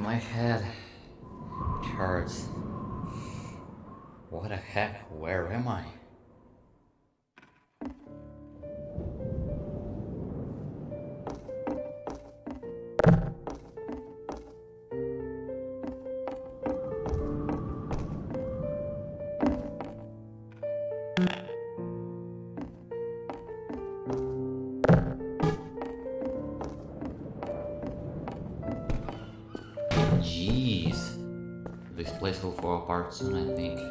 My head hurts. What the heck? Where am I? Soon, I think.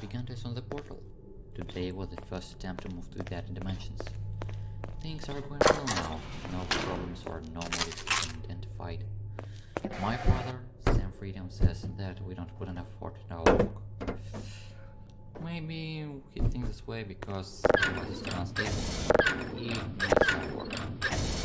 Gigantes on the portal. Today was the first attempt to move to other dimensions. Things are going well now. No problems or anomalies have identified. My brother, Sam Freedom, says that we don't put enough effort in our work. Maybe he thinks this way because he was unstable. He work.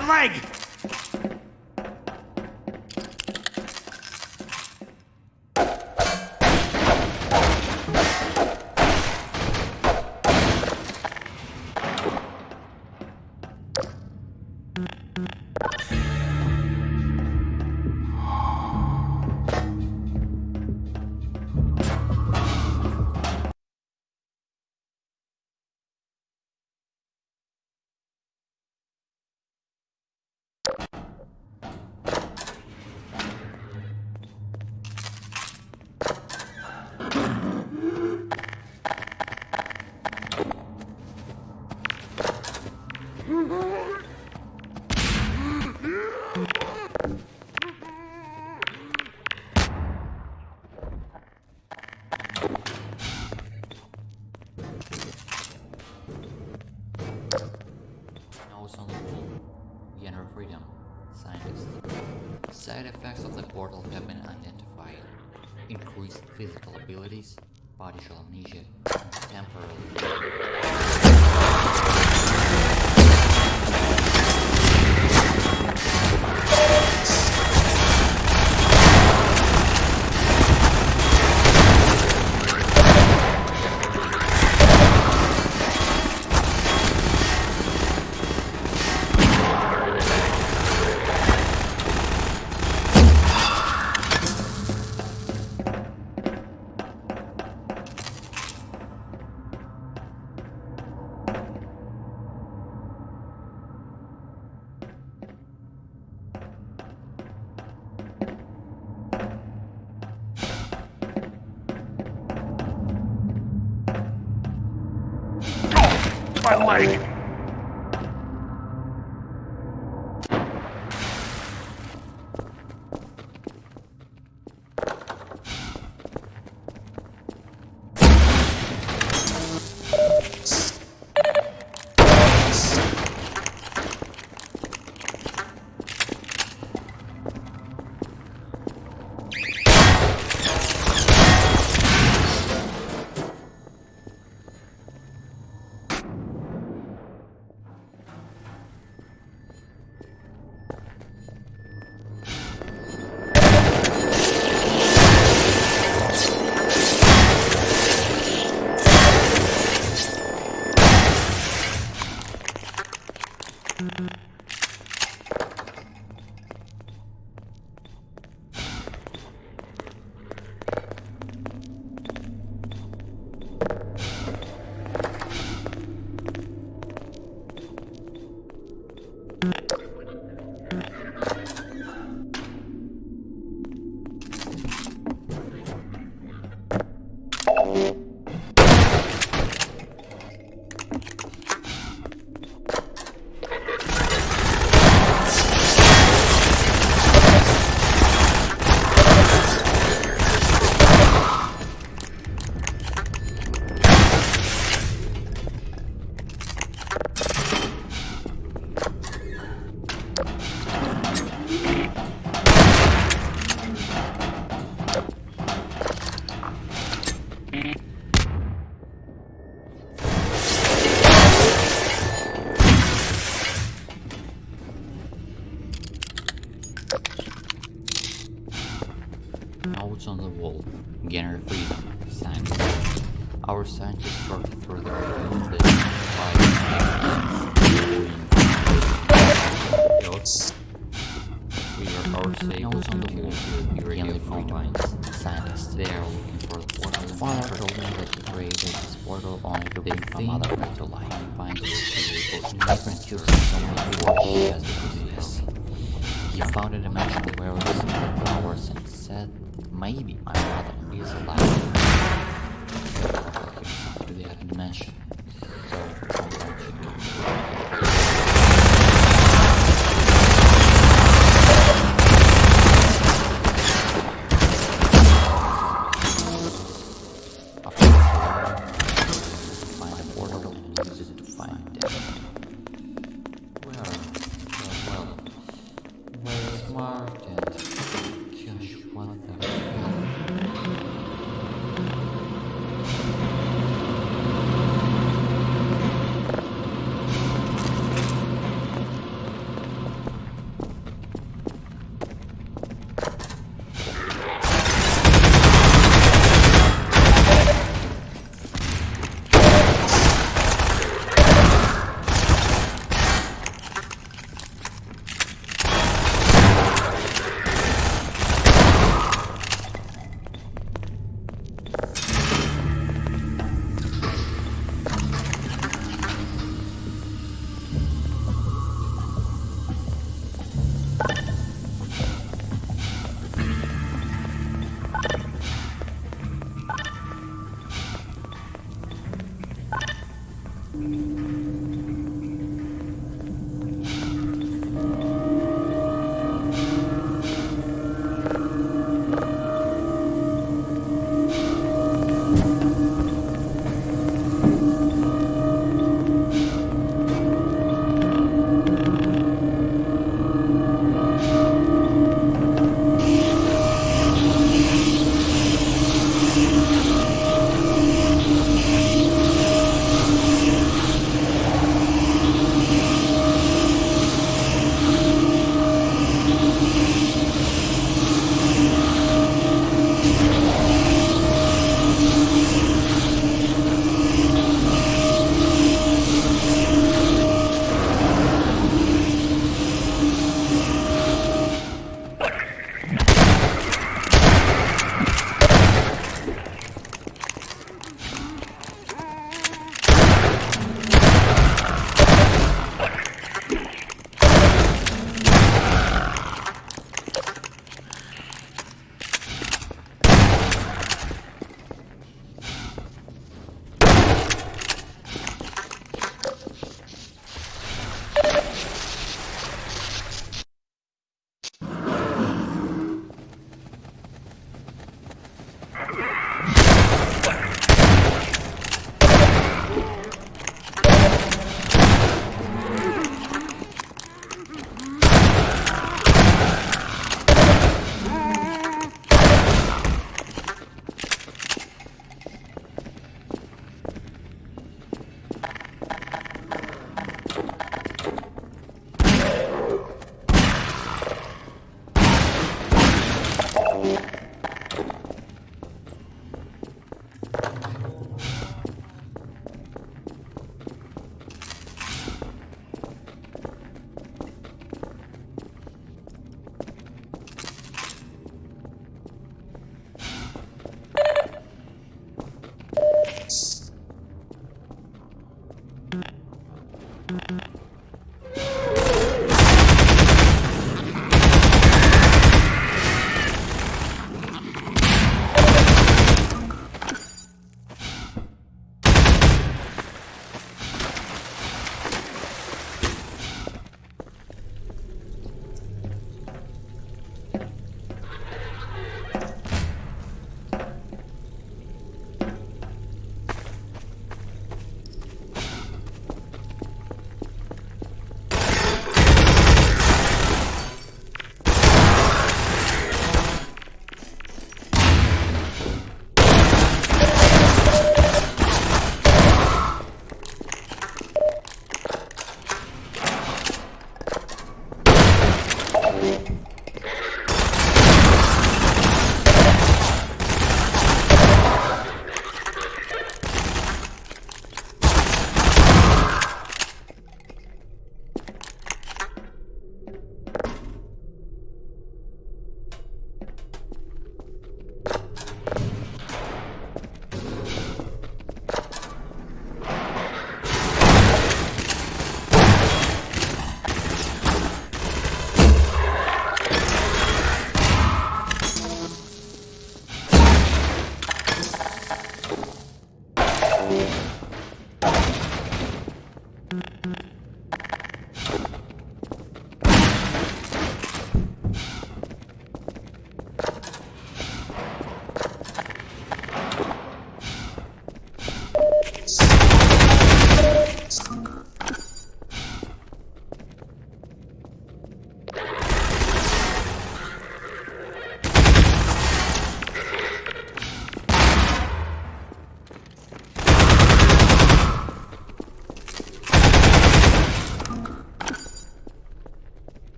my leg! Ozone Hole. We enter freedom. scientists. Side effects of the portal have been identified. Increased physical abilities, partial amnesia, and temporal. We are our notes on the wall. Gainer freedom. Scientists. They are looking for the portal. Father told me that he created this portal only to bring from other to life. Find the people. Different choosing someone who has the disease. He found a dimensional awareness in the flowers and said maybe my mother is alive. To the other dimension. So I want you to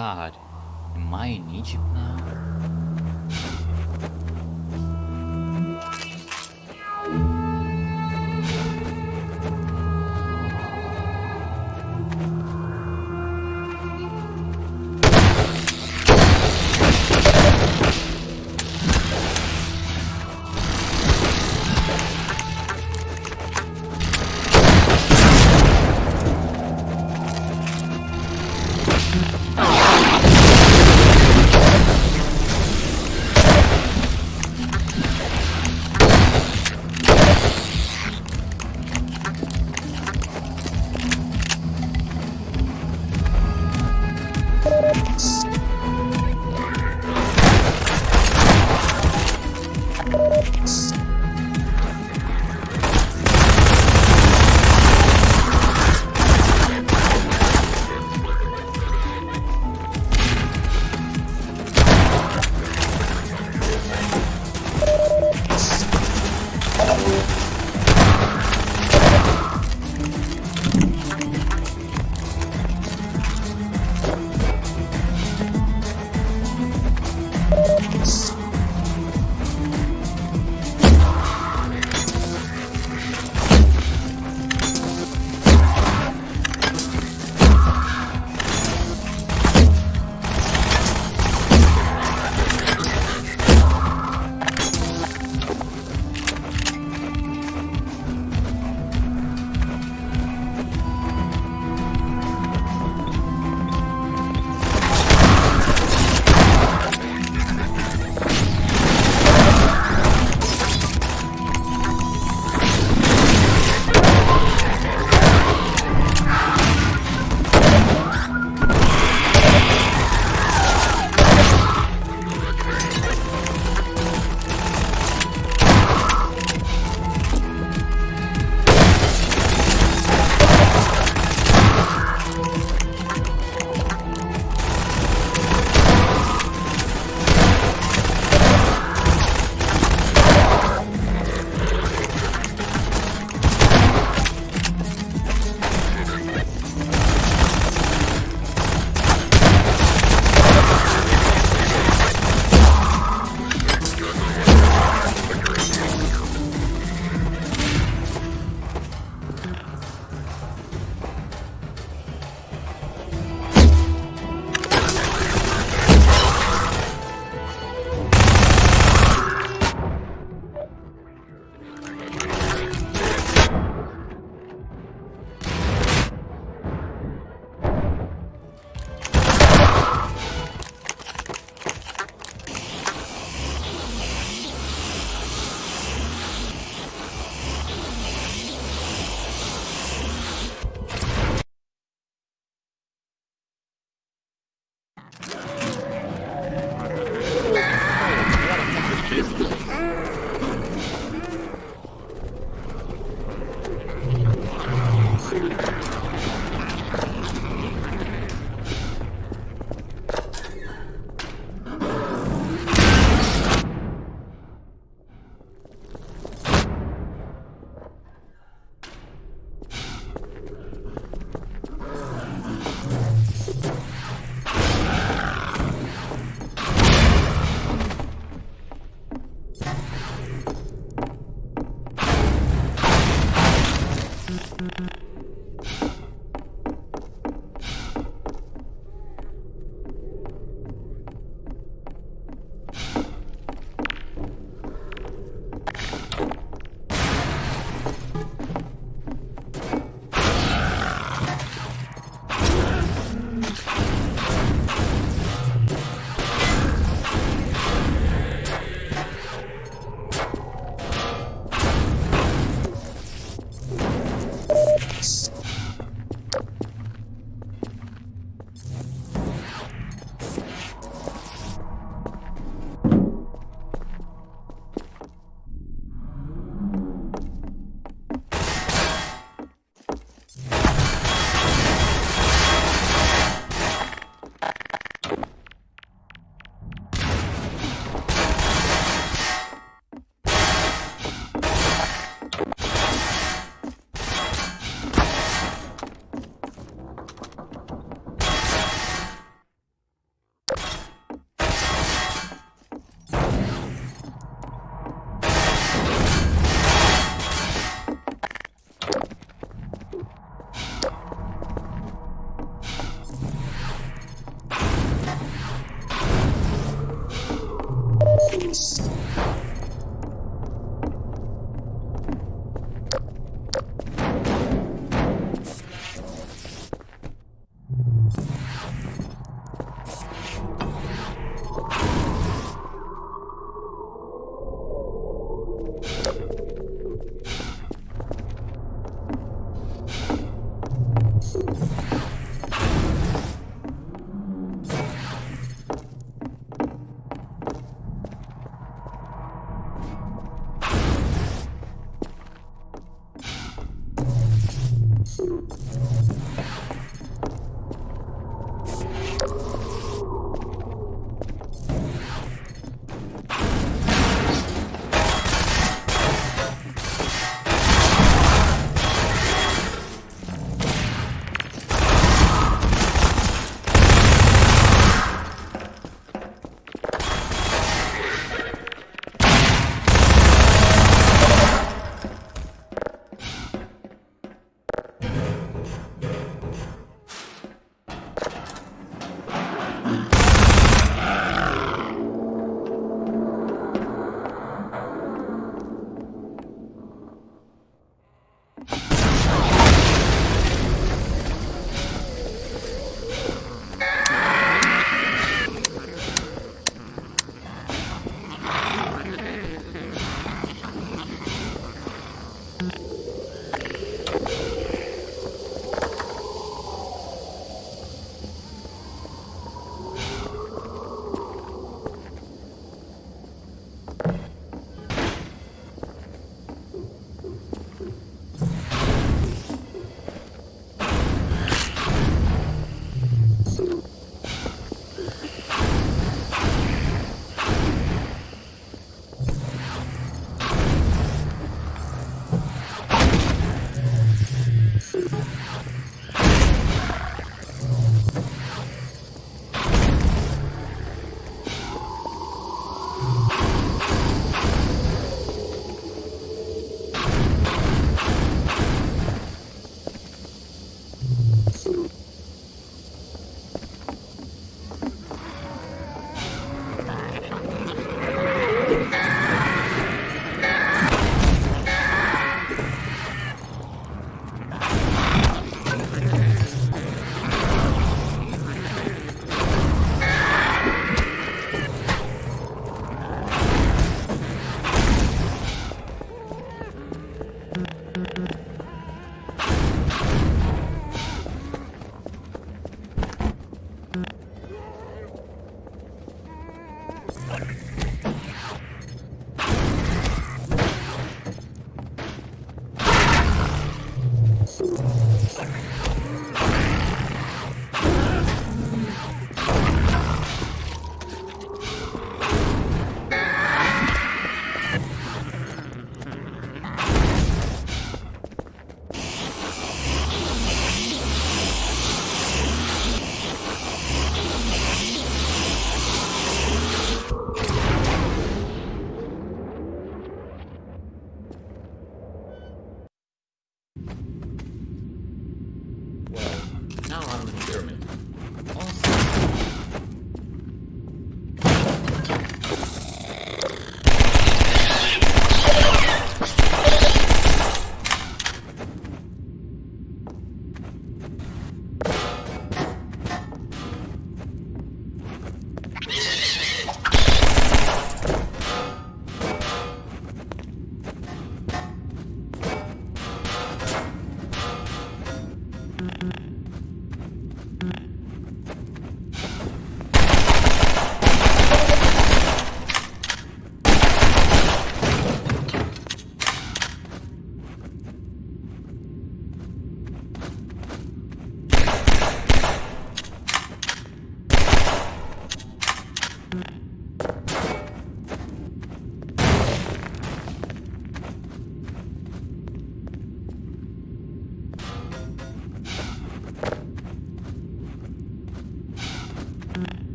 god.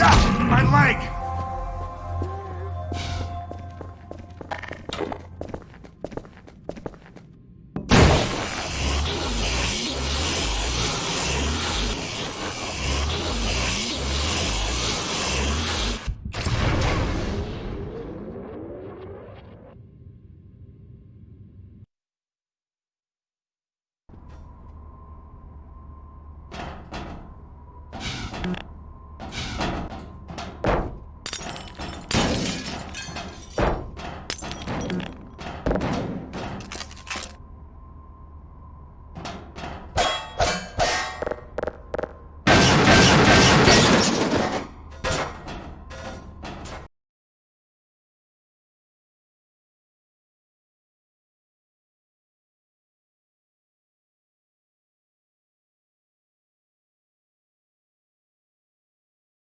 Ah, my leg!